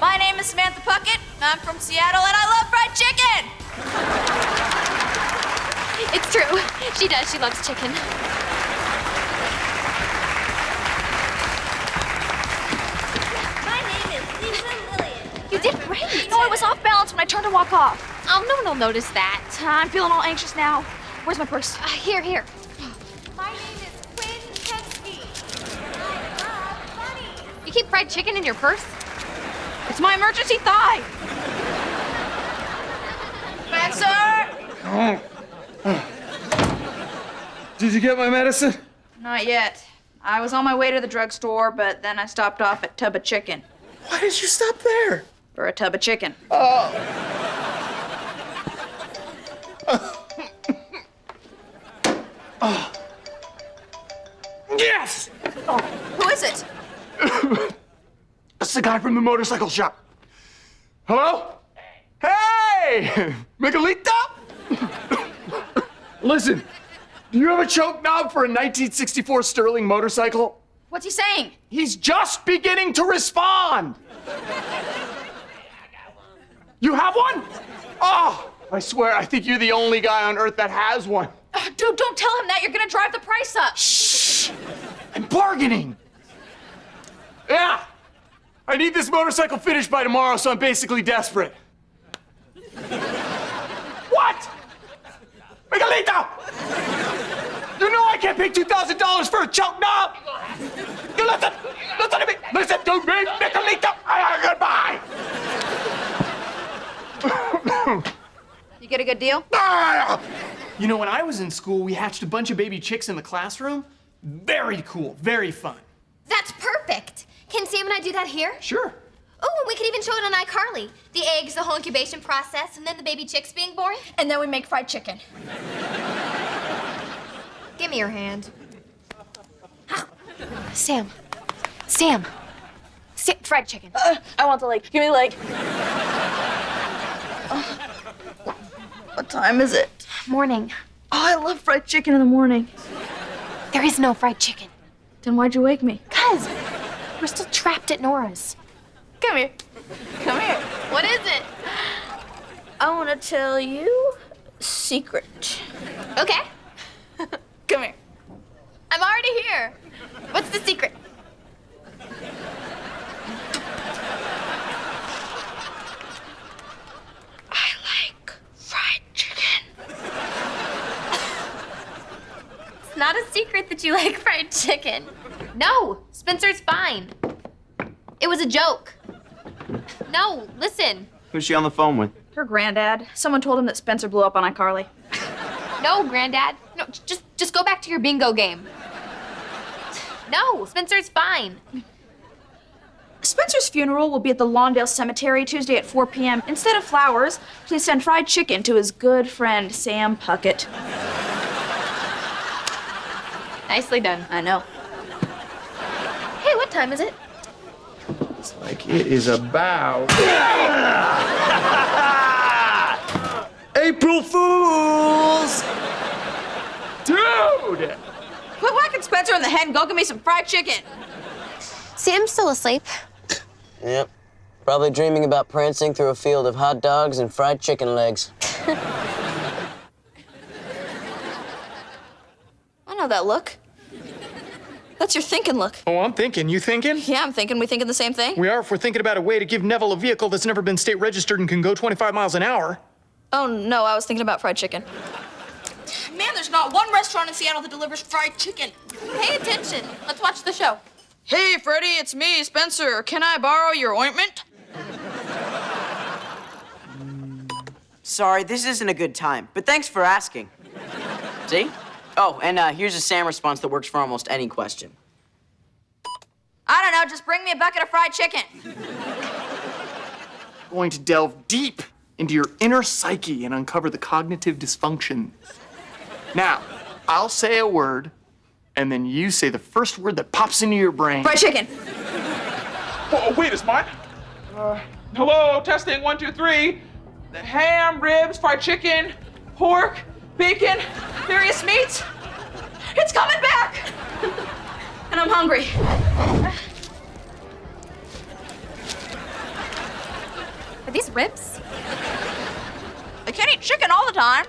My name is Samantha Puckett. I'm from Seattle and I love fried chicken. It's true. She does. She loves chicken. My name is Lisa Lillian. You did great. You know, I was off balance when I turned to walk off. Oh, no one will notice that. I'm feeling all anxious now. Where's my purse? Uh, here, here. My name is Quinn Kensky. I love bunnies. You keep fried chicken in your purse? It's my emergency thigh. Spencer! Oh. Did you get my medicine? Not yet. I was on my way to the drugstore, but then I stopped off at Tub of Chicken Why did you stop there? for a tub of chicken. Oh. Oh. Yes! Who is it? That's the guy from the motorcycle shop. Hello? Hey! Miguelito? Listen, do you have a choke knob for a 1964 Sterling motorcycle? What's he saying? He's just beginning to respond. You have one? Oh, I swear, I think you're the only guy on earth that has one. Uh, dude, don't tell him that. You're gonna drive the price up. Shh! I'm bargaining. Yeah. I need this motorcycle finished by tomorrow, so I'm basically desperate. what? Miguelito! You know I can't pay $2,000 for a choke knob! You listen! Listen to me! Listen to me, Miguelito! Goodbye! You get a good deal? You know, when I was in school, we hatched a bunch of baby chicks in the classroom. Very cool, very fun. That's perfect. Can Sam and I do that here? Sure. Oh, and we could even show it on iCarly. The eggs, the whole incubation process, and then the baby chicks being born. And then we make fried chicken. Give me your hand. Sam. Sam. Sam. Fried chicken. Uh, I want the leg. Give me the leg. what time is it? Morning. Oh, I love fried chicken in the morning. There is no fried chicken. Then why'd you wake me? Cuz, we're still trapped at Nora's. Come here. Come here. What is it? I want to tell you secret. Okay. Come here. I'm already here. What's the secret? I like fried chicken. It's not a secret that you like fried chicken. No, Spencer's fine. It was a joke. No, listen. Who's she on the phone with? Her granddad. Someone told him that Spencer blew up on iCarly. No, Granddad. No, just just go back to your bingo game. No, Spencer's fine. Spencer's funeral will be at the Lawndale Cemetery Tuesday at 4 p.m. Instead of flowers, please send fried chicken to his good friend Sam Puckett. Nicely done. I know. Hey, what time is it? It's like it is about. April Fools! Dude! Quit whacking Spencer in the head and go get me some fried chicken. Sam's still asleep. Yep. Probably dreaming about prancing through a field of hot dogs and fried chicken legs. I know that look. That's your thinking look. Oh, I'm thinking. You thinking? Yeah, I'm thinking we thinking the same thing. We are if we're thinking about a way to give Nevel a vehicle that's never been state registered and can go 25 miles an hour. Oh no, I was thinking about fried chicken. Man, there's not one restaurant in Seattle that delivers fried chicken. Pay attention. Let's watch the show. Hey, Freddie, it's me, Spencer. Can I borrow your ointment? Sorry, this isn't a good time, but thanks for asking. See? Oh, and uh, here's a Sam response that works for almost any question. I don't know, just bring me a bucket of fried chicken. Going to delve deep into your inner psyche and uncover the cognitive dysfunction. Now, I'll say a word, and then you say the first word that pops into your brain. Fried chicken. Oh, wait, it's mine? Uh, hello, testing, one, two, three. The ham, ribs, fried chicken, pork, bacon, various meats. It's coming back! and I'm hungry. Are these ribs? I can't eat chicken all the time.